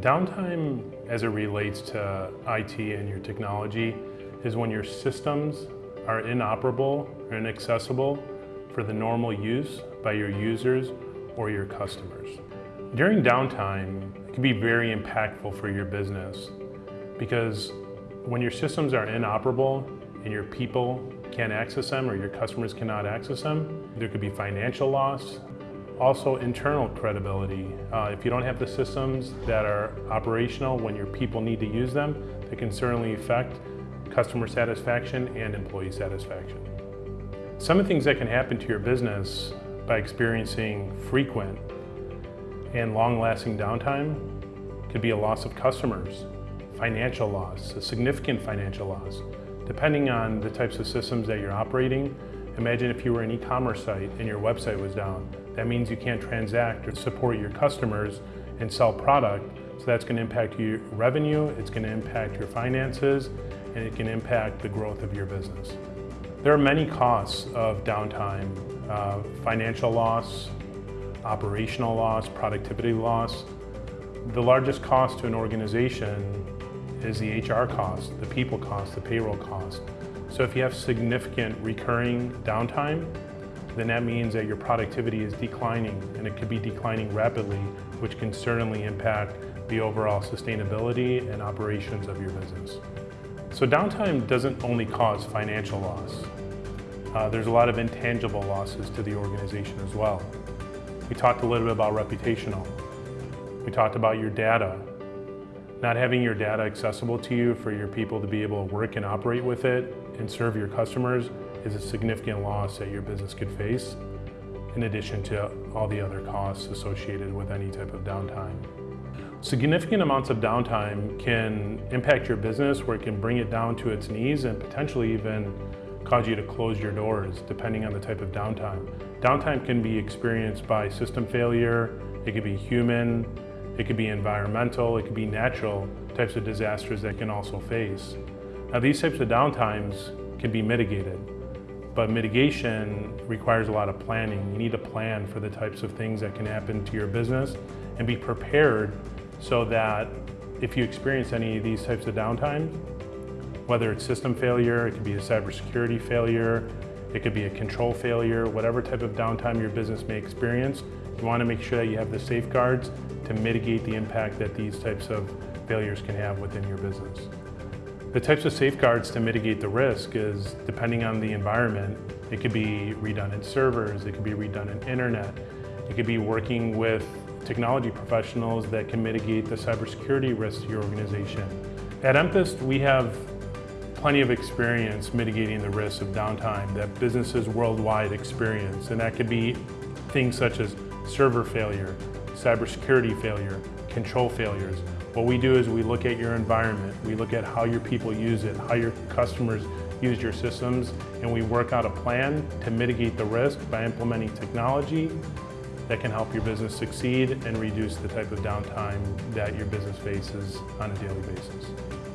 Downtime as it relates to IT and your technology is when your systems are inoperable or inaccessible for the normal use by your users or your customers. During downtime, it can be very impactful for your business because when your systems are inoperable and your people can't access them or your customers cannot access them, there could be financial loss, also internal credibility. Uh, if you don't have the systems that are operational when your people need to use them, they can certainly affect customer satisfaction and employee satisfaction. Some of the things that can happen to your business by experiencing frequent and long-lasting downtime could be a loss of customers, financial loss, a significant financial loss. Depending on the types of systems that you're operating, imagine if you were an e-commerce site and your website was down. That means you can't transact or support your customers and sell product. So that's going to impact your revenue, it's going to impact your finances, and it can impact the growth of your business. There are many costs of downtime, uh, financial loss, operational loss, productivity loss. The largest cost to an organization is the HR cost, the people cost, the payroll cost. So if you have significant recurring downtime, then that means that your productivity is declining and it could be declining rapidly, which can certainly impact the overall sustainability and operations of your business. So downtime doesn't only cause financial loss. Uh, there's a lot of intangible losses to the organization as well. We talked a little bit about reputational. We talked about your data. Not having your data accessible to you for your people to be able to work and operate with it and serve your customers is a significant loss that your business could face, in addition to all the other costs associated with any type of downtime. Significant amounts of downtime can impact your business where it can bring it down to its knees and potentially even cause you to close your doors depending on the type of downtime. Downtime can be experienced by system failure, it could be human, it could be environmental, it could be natural types of disasters that can also face. Now these types of downtimes can be mitigated. But mitigation requires a lot of planning. You need to plan for the types of things that can happen to your business and be prepared so that if you experience any of these types of downtime, whether it's system failure, it could be a cybersecurity failure, it could be a control failure, whatever type of downtime your business may experience, you want to make sure that you have the safeguards to mitigate the impact that these types of failures can have within your business. The types of safeguards to mitigate the risk is, depending on the environment, it could be redundant servers, it could be redundant internet, it could be working with technology professionals that can mitigate the cybersecurity risks to your organization. At Empist, we have plenty of experience mitigating the risks of downtime that businesses worldwide experience, and that could be things such as server failure, cybersecurity failure, control failures. What we do is we look at your environment, we look at how your people use it, how your customers use your systems, and we work out a plan to mitigate the risk by implementing technology that can help your business succeed and reduce the type of downtime that your business faces on a daily basis.